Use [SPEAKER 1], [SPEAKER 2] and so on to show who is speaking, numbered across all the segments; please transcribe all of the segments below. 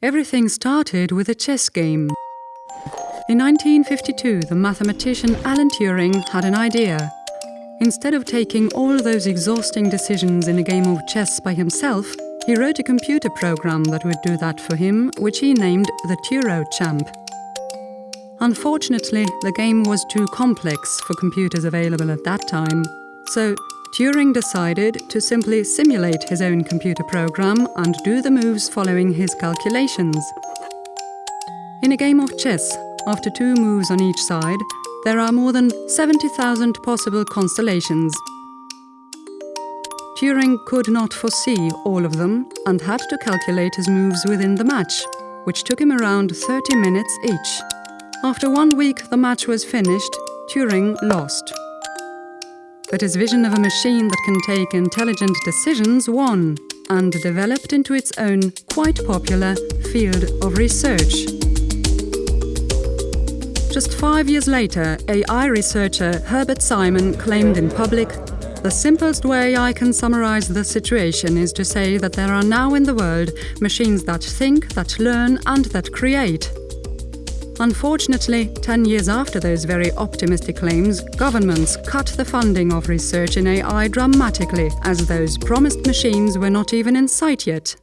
[SPEAKER 1] Everything started with a chess game. In 1952, the mathematician Alan Turing had an idea. Instead of taking all those exhausting decisions in a game of chess by himself, he wrote a computer program that would do that for him, which he named the Turochamp. Unfortunately, the game was too complex for computers available at that time, so Turing decided to simply simulate his own computer program and do the moves following his calculations. In a game of chess, after two moves on each side, there are more than 70,000 possible constellations. Turing could not foresee all of them and had to calculate his moves within the match, which took him around 30 minutes each. After one week the match was finished, Turing lost but his vision of a machine that can take intelligent decisions won and developed into its own quite popular field of research. Just five years later, AI researcher Herbert Simon claimed in public the simplest way I can summarize the situation is to say that there are now in the world machines that think, that learn, and that create. Unfortunately, 10 years after those very optimistic claims, governments cut the funding of research in AI dramatically, as those promised machines were not even in sight yet.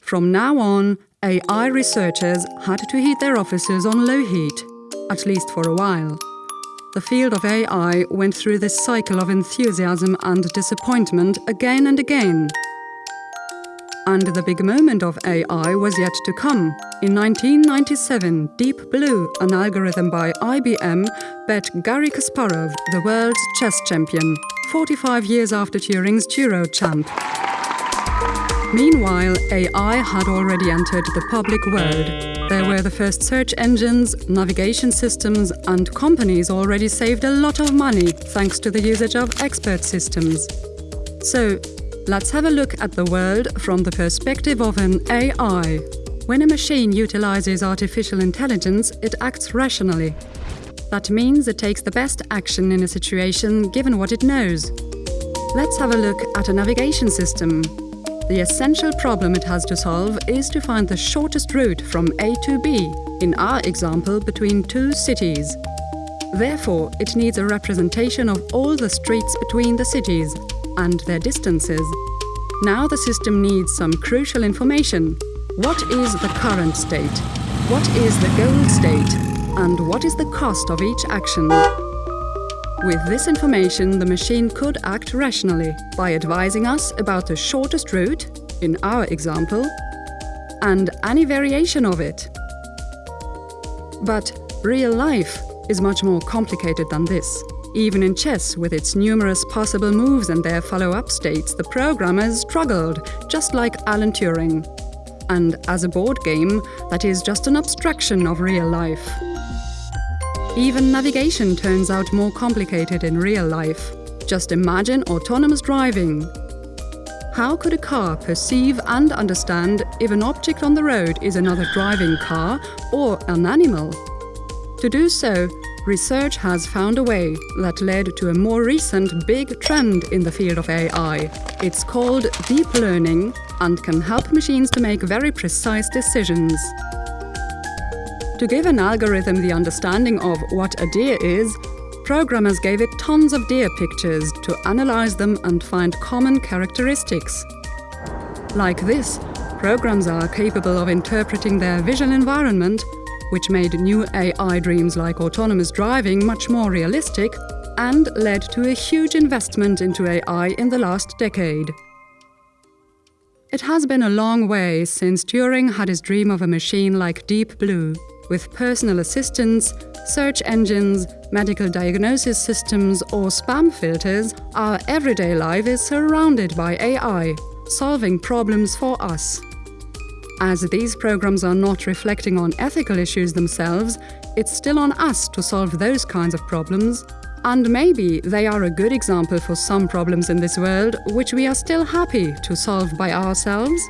[SPEAKER 1] From now on, AI researchers had to heat their offices on low heat, at least for a while. The field of AI went through this cycle of enthusiasm and disappointment again and again. And the big moment of AI was yet to come. In 1997, Deep Blue, an algorithm by IBM, bet Garry Kasparov, the world's chess champion, 45 years after Turing's Turochamp. Meanwhile, AI had already entered the public world. There were the first search engines, navigation systems, and companies already saved a lot of money thanks to the usage of expert systems. So, Let's have a look at the world from the perspective of an AI. When a machine utilizes artificial intelligence, it acts rationally. That means it takes the best action in a situation given what it knows. Let's have a look at a navigation system. The essential problem it has to solve is to find the shortest route from A to B, in our example between two cities. Therefore, it needs a representation of all the streets between the cities, and their distances. Now the system needs some crucial information. What is the current state? What is the goal state? And what is the cost of each action? With this information, the machine could act rationally by advising us about the shortest route, in our example, and any variation of it. But real life is much more complicated than this. Even in chess, with its numerous possible moves and their follow-up states, the programmers struggled, just like Alan Turing. And as a board game, that is just an abstraction of real life. Even navigation turns out more complicated in real life. Just imagine autonomous driving. How could a car perceive and understand if an object on the road is another driving car or an animal? To do so, research has found a way that led to a more recent big trend in the field of AI. It's called deep learning and can help machines to make very precise decisions. To give an algorithm the understanding of what a deer is, programmers gave it tons of deer pictures to analyze them and find common characteristics. Like this, programs are capable of interpreting their visual environment which made new AI dreams like autonomous driving much more realistic and led to a huge investment into AI in the last decade. It has been a long way since Turing had his dream of a machine like Deep Blue, with personal assistants, search engines, medical diagnosis systems or spam filters, our everyday life is surrounded by AI, solving problems for us. As these programs are not reflecting on ethical issues themselves, it's still on us to solve those kinds of problems. And maybe they are a good example for some problems in this world which we are still happy to solve by ourselves.